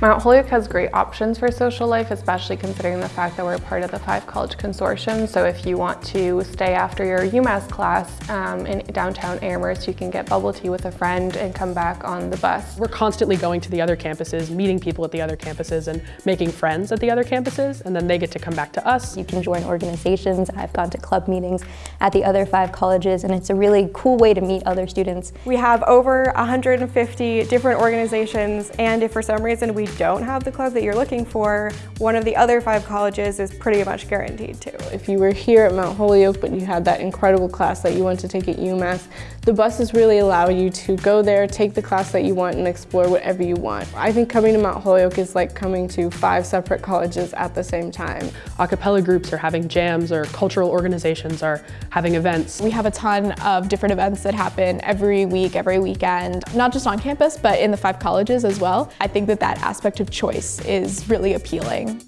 Mount Holyoke has great options for social life, especially considering the fact that we're part of the Five College Consortium. So if you want to stay after your UMass class um, in downtown Amherst, you can get bubble tea with a friend and come back on the bus. We're constantly going to the other campuses, meeting people at the other campuses and making friends at the other campuses, and then they get to come back to us. You can join organizations. I've gone to club meetings at the other five colleges, and it's a really cool way to meet other students. We have over 150 different organizations, and if for some reason we don't have the club that you're looking for, one of the other five colleges is pretty much guaranteed to. If you were here at Mount Holyoke but you had that incredible class that you want to take at UMass, the buses really allow you to go there, take the class that you want and explore whatever you want. I think coming to Mount Holyoke is like coming to five separate colleges at the same time. A cappella groups are having jams or cultural organizations are having events. We have a ton of different events that happen every week, every weekend, not just on campus, but in the five colleges as well. I think that that aspect of choice is really appealing.